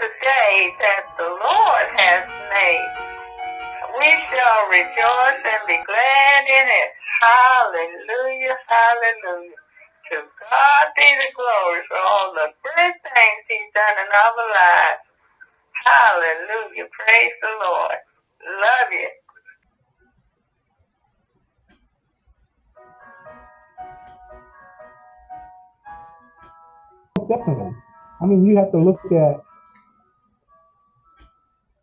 the day that the Lord has made. We shall rejoice and be glad in it. Hallelujah, hallelujah. To God be the glory for all the good things he's done in our lives. Hallelujah. Praise the Lord. Love you. Definitely. I mean, you have to look at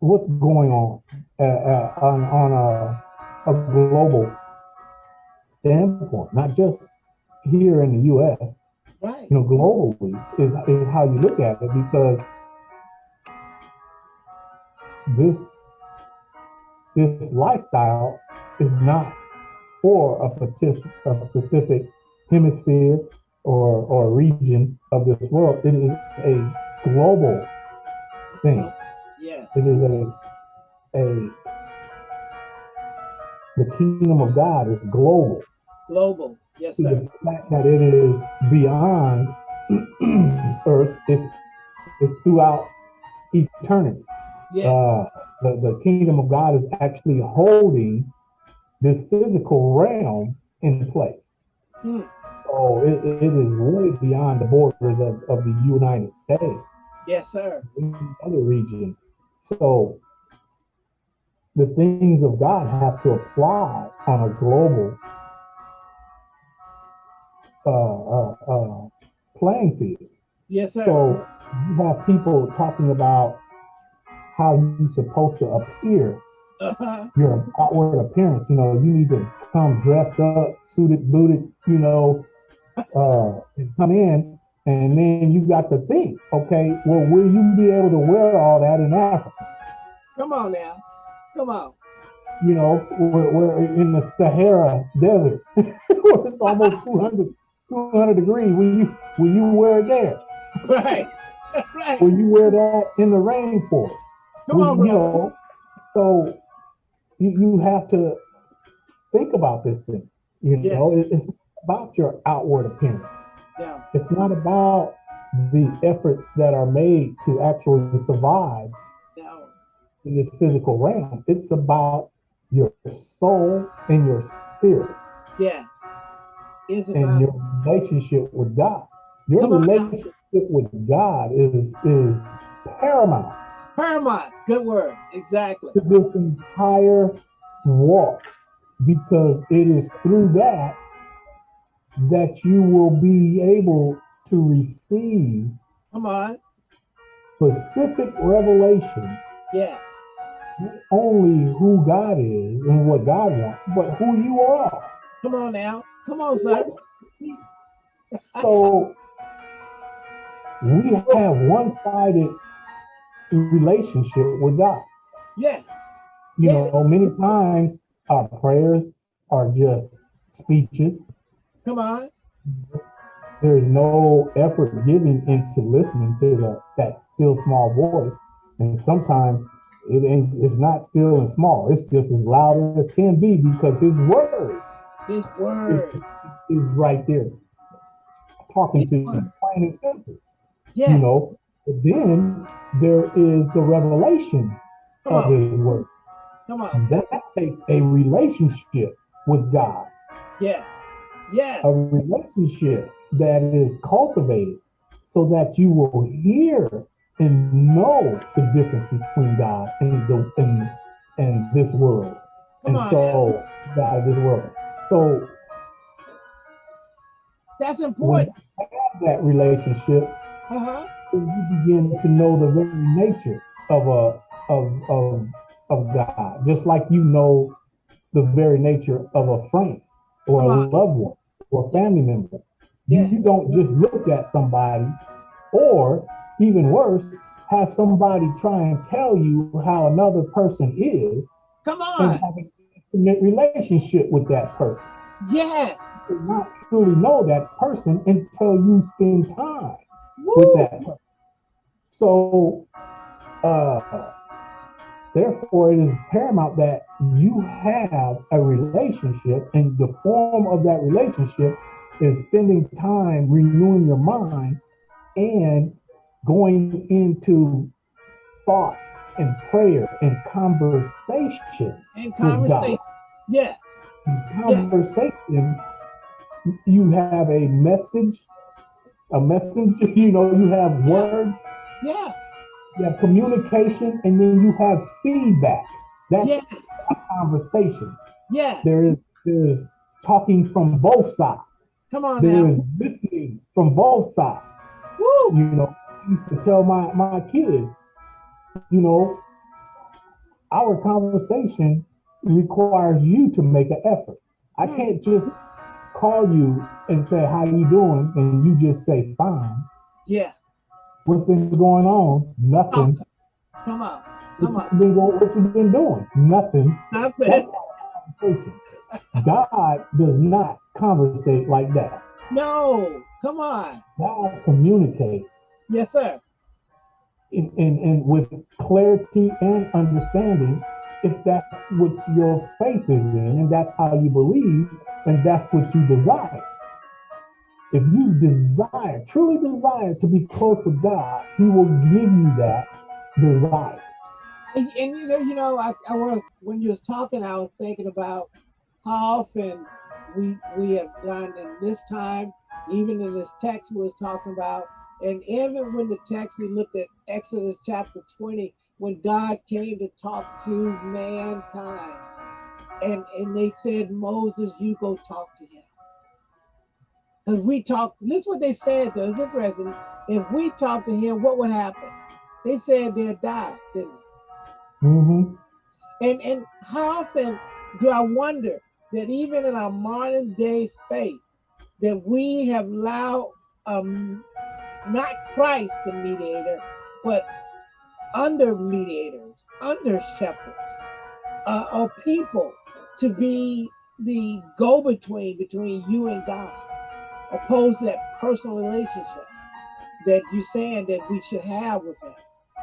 what's going on uh, uh, on, on a, a global standpoint, not just here in the U.S. Right. You know, globally is is how you look at it because this this lifestyle is not for a, partic- a specific hemisphere or or region of this world. It is a global thing. It is a a the kingdom of God is global. Global. Yes, sir. the fact that it is beyond earth, it's it's throughout eternity. Yeah. Uh, the, the kingdom of God is actually holding this physical realm in place. Hmm. So it, it is way beyond the borders of, of the United States, Yes, sir. other region. So the things of God have to apply on a global uh, uh, uh, playing field. Yes, sir. So you have people talking about how you're supposed to appear, Uh-huh. your outward appearance. You know, you need to come dressed up, suited, booted, you know, uh, and come in. And then you got to think, okay, well, will you be able to wear all that in Africa? Come on now. Come on. You know, we're, we're in the Sahara Desert, it's almost 200, 200 degrees. Will you, will you wear it there? Right. right. Will you wear that in the rainforest? Come Well, on, you bro. know, so you, you have to think about this thing. You Yes. know, it's about your outward appearance. Yeah. It's not about the efforts that are made to actually survive in this physical realm. It's about your soul and your spirit Yes. It's and about your relationship with God. Your Come on now. relationship with God is is paramount paramount. Good word. Exactly. to this entire walk because it is through that that you will be able to receive Come on. specific revelations Yes. not only who God is and what God wants, but who you are. Come on now. Come on, sir. So we have one-sided relationship with God. Yes. You Yeah. know, many times our prayers are just speeches. Come on. There's no effort given into listening to the that still small voice. And sometimes it ain't it's not still and small. It's just as loud as can be because his word His is, word. is right there. Talking to His you word. plain and simple. Yes. You know, but then there is the revelation Come of on. his word. Come on. That takes a relationship with God. Yes. Yes. a relationship that is cultivated so that you will hear and know the difference between God and the and, and this world. Come and on. so God of this world. So That's important. have that relationship, Uh-huh. you begin to know the very nature of a of of of God, just like you know the very nature of a friend or Come a on. loved one or a family member. You, Yeah. you don't just look at somebody, or even worse, have somebody try and tell you how another person is Come and on. have an intimate relationship with that person. Yes. You not truly know that person until you spend time with that person. So, uh, therefore, it is paramount that you have a relationship, and the form of that relationship is spending time renewing your mind and going into thought and prayer and conversation. And conversation. Yes. In conversation, you have a message, a messenger, you know, you have words, Yeah. You have communication, and then you have feedback. That's Yes. a conversation. Yes. There is there is talking from both sides. Come on There now. is listening from both sides. Woo. You know, I used to tell my, my kids, you know, our conversation requires you to make an effort. I Hmm. can't just call you and say, how you doing? And you just say, fine. Yeah. What's been going on? Nothing. Come on. What Come on. been going, what you been doing? Nothing. Stop That's it. conversation. God does not conversate like that. No. Come on. God communicates. Yes, sir. and, and, and with clarity and understanding if that's what your faith is in and that's how you believe and that's what you desire. If you desire, truly desire to be close with God, He will give you that desire. And, and you know, you know, I, I was when you was talking, I was thinking about how often we we have done in this time, even in this text we was talking about, and even when the text we looked at Exodus chapter 20, when God came to talk to mankind, and and they said, Moses, you go talk to him. Because we talked, this is what they said to us, interesting. If we talked to him, what would happen? They said they'd die, didn't they? Mm-hmm. And and how often do I wonder that even in our modern day faith, that we have allowed um not Christ the mediator, but under mediators, under shepherds, uh, or people to be the go-between between you and God, opposed to that personal relationship that you're saying that we should have with Him.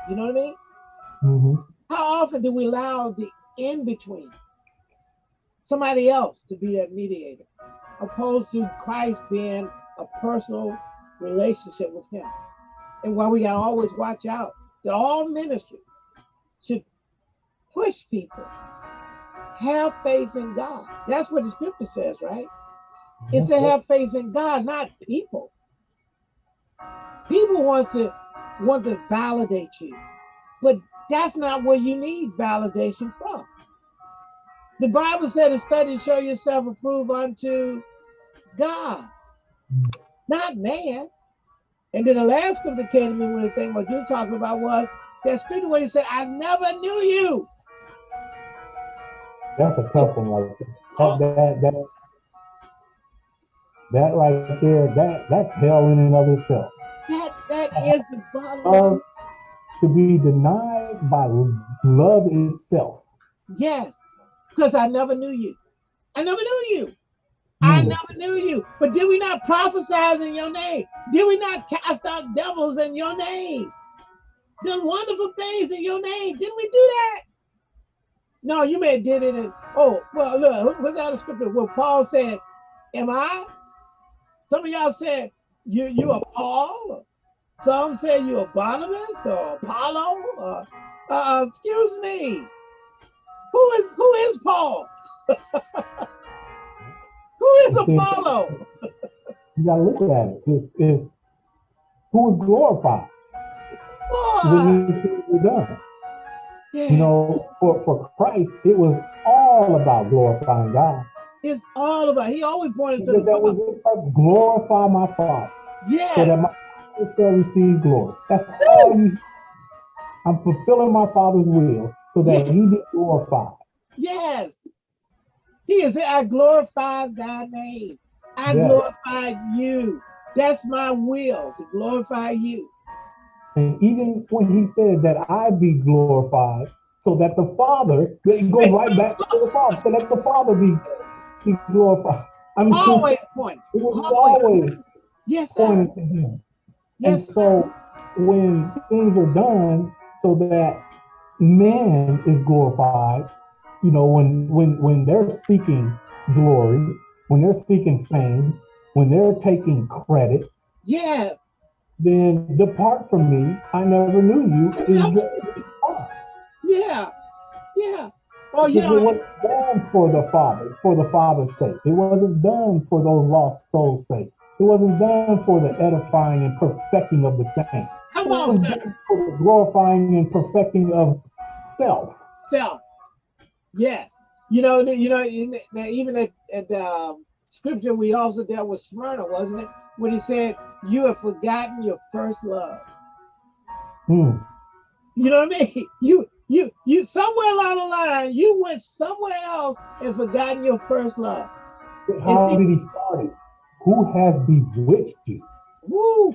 You know what I mean? Mm-hmm. How often do we allow the in between, somebody else to be that mediator, opposed to Christ being a personal relationship with Him? And why we gotta always watch out that all ministries should push people, have faith in God. That's what the scripture says, right? It to mm-hmm. have faith in God, not people. People wants to want to validate you, but that's not where you need validation from. The Bible said to study, show yourself approved unto God, not man. And then the last scripture came to me when the thing what you were talking about was that scripture where he said, I never knew you. That's a tough one there. That, that, that, that right there, that, that's hell in and of itself. That that is the bottom Love to be denied by love itself. Yes, because I never knew you. I never knew you. I Hmm. never knew you. But did we not prophesy in your name? Did we not cast out devils in your name? Done wonderful things in your name. Didn't we do that? No, you may have did it in, oh, well, look, what's out of scripture? Well, Paul said, Am I? Some of y'all said, You you are Paul. Some said you are Barnabas or Apollo. Or, uh, excuse me. Who is who is Paul? who is Apollo? You gotta look at it. It's, it's who is glorified Boy, when these things were done. yeah, You know, for, for Christ, it was all about glorifying God. It's all about. He always pointed to the that was it. Glorify my Father, Yeah. so that my Father shall receive glory. That's all you. I'm fulfilling my Father's will, so that He be glorified. yes. He is. I glorify Thy name. I Yes. glorify you. That's my will to glorify you. And even when He said that I be glorified, so that the Father, it goes right back to the Father, so that the Father be, be glorified. I mean, Always point. it was always. always Yes, sir. pointing to Him. Yes, and so when things are done so that man is glorified, you know, when when when they're seeking glory, when they're seeking fame, when they're taking credit, yes. then depart from me. I never knew you. Yeah, yeah. Oh, you know, it wasn't done for the Father, for the Father's sake. It wasn't done for those lost souls' sake. It wasn't done for the edifying and perfecting of the saints. come It was on, done for the glorifying and perfecting of self. Self. Yes. You know, you know, in the, the- even at, at the um, scripture we also dealt with Smyrna, wasn't it? When he said, "You have forgotten your first love." Hmm. You know what I mean? You, you, you. Somewhere along the line, you went somewhere else and forgotten your first love. But How did he start it? Who has bewitched you? Woo!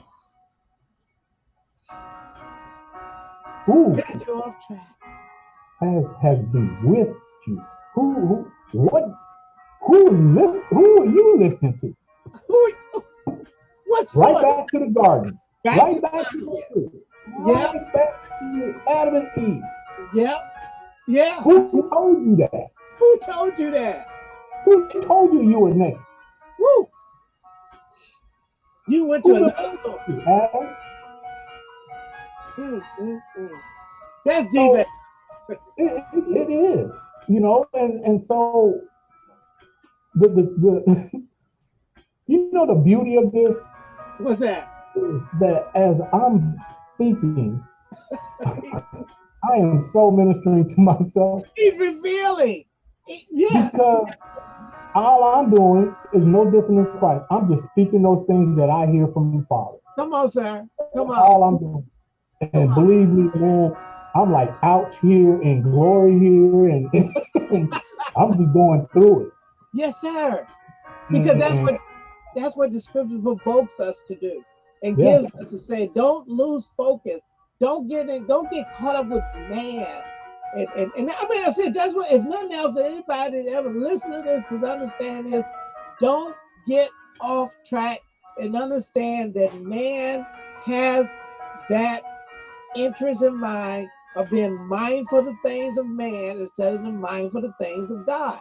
Who Got you off track. has has bewitched you? Who, who what who is this who are you listening to? Who? What's Right back to the garden. Right to back to the truth. Yeah. Right back to Adam and Eve. Yep. Yeah. Who told you that? Who told you that? Who told you you were next? Woo! You went to Who another you, Mm, mm, mm. That's deep. So-? It, it, it is, you know, and and so the the, the you know the beauty of this What's that? that as I'm speaking, I am so ministering to myself He's revealing. He- Yes. because all I'm doing is no different than Christ. I'm just speaking those things that I hear from the Father. Come on, sir. Come on. All I'm doing. And believe me, man, I'm like ouch here and glory here, and, and I'm just going through it. Yes, sir. Because that's mm-hmm. what that's what the scripture provokes us to do and Yeah. gives us to say, don't lose focus. Don't get in, don't get caught up with man. And, and, and I mean, I said that's what if nothing else, anybody that ever listen to this is understand this, don't get off track and understand that man has that interest in mind of being mindful of the things of man instead of the mindful of the things of God.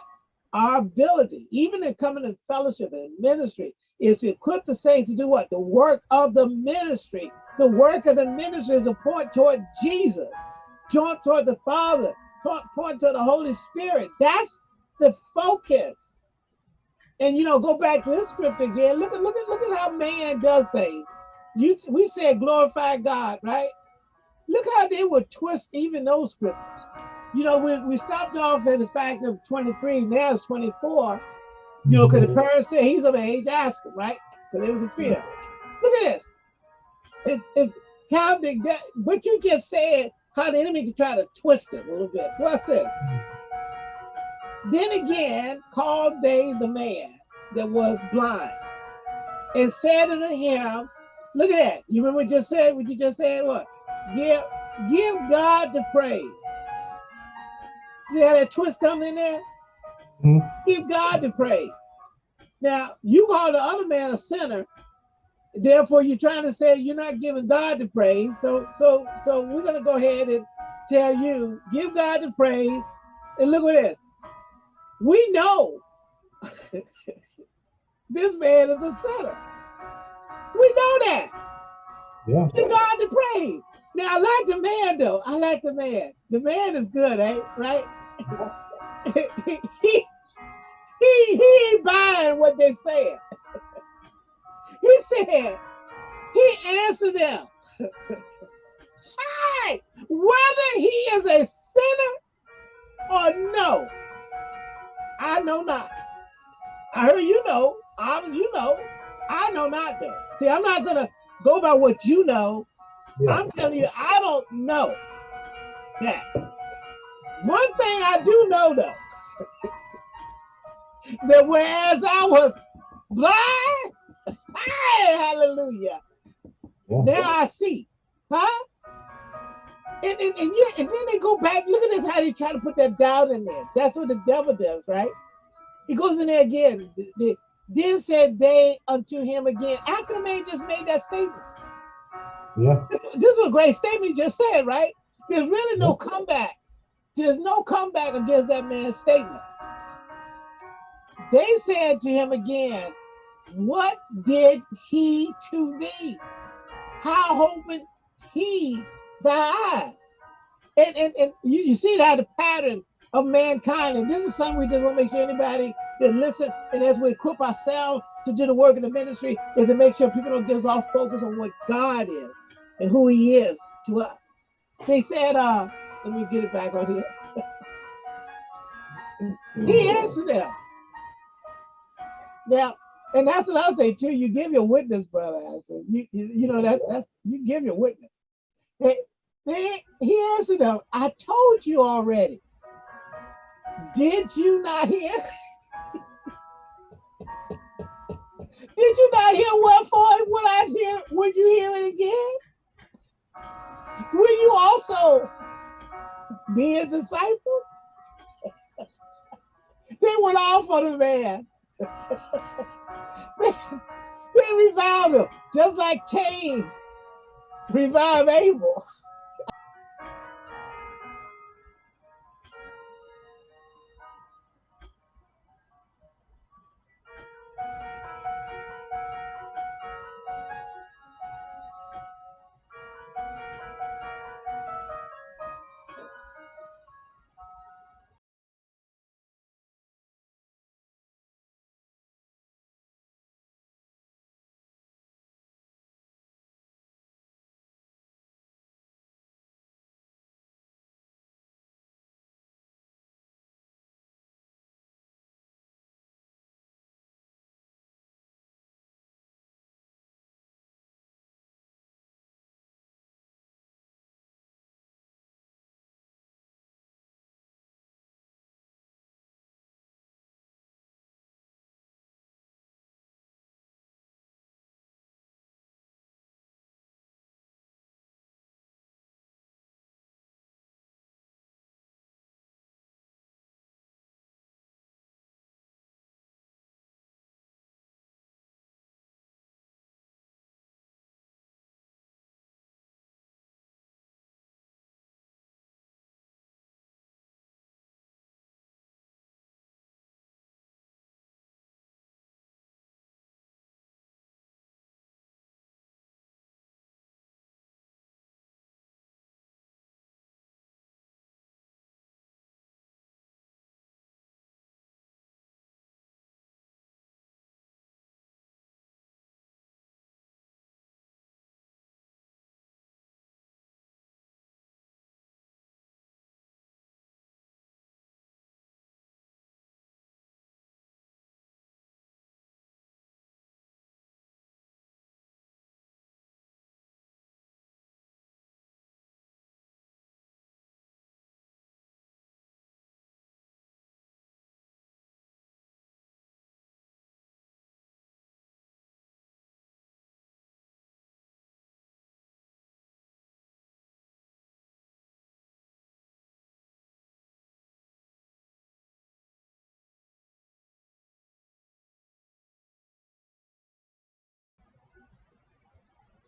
Our ability, even in coming in fellowship and ministry, is to equip the saints to do what? The work of the ministry. The work of the ministry is a point toward Jesus, joint toward the Father, point, point to the Holy Spirit. That's the focus. And you know, go back to this script again. Look at look at look at how man does things. You we said glorify God, right? Look how they would twist even those scriptures. You know, we, we stopped off at the fact of 23, now it's 24. You know, because the parents said he's of age, ask him, right? Because it was a fear. Look at this. It's it's how the that what you just said, how the enemy can try to twist it a little bit. What's this? Then again, called they the man that was blind, and said unto him, Look at that. You remember what you just said? What you just said? What? Give give God the praise. See how that twist come in there? Mhm. Give God the praise. Now, you call the other man a sinner. Therefore, you're trying to say you're not giving God the praise. So, so, so we're gonna go ahead and tell you, give God the praise. And look at this. We know this man is a sinner. We know that. Yeah. Give God the praise. Now, I like the man though. I like the man. The man is good, eh? Right? he, he, ain't buying what they said. he said, he answered them. Hey, whether he is a sinner or no, I know not. I heard you know. Obviously, you know. I know not though. See, I'm not gonna go by what you know. Yeah. I'm telling you, I don't know that. One thing I do know though, that whereas I was blind, hey, hallelujah, Yeah. now I see. Huh? And, and, and, yeah, and then they go back. Look at this, how they try to put that doubt in there. That's what the devil does, right? He goes in there again. The- the- Then said they unto him again, after the man just made that statement. Yeah. This was a great statement he just said, right? There's really no comeback. There's no comeback against that man's statement. They said to him again, What did he to thee? How opened he thy eyes? and, and, and you, you see that the pattern of mankind. And this is something we just want to make sure anybody that listen and as we equip ourselves to do the work in the ministry is to make sure people don't get us off focus on what God is and who he is to us. They said, uh, let me get it back on here. he answered them. Now, and that's another thing too. You give your witness, brother. I said, you, you, you know that that you give your witness. They, he answered them. I told you already. Did you not hear? Did you not hear what for? would I hear? Would you hear it again? Will you also be his disciples? they went off on the man. They reviled him, just like Cain revived Abel.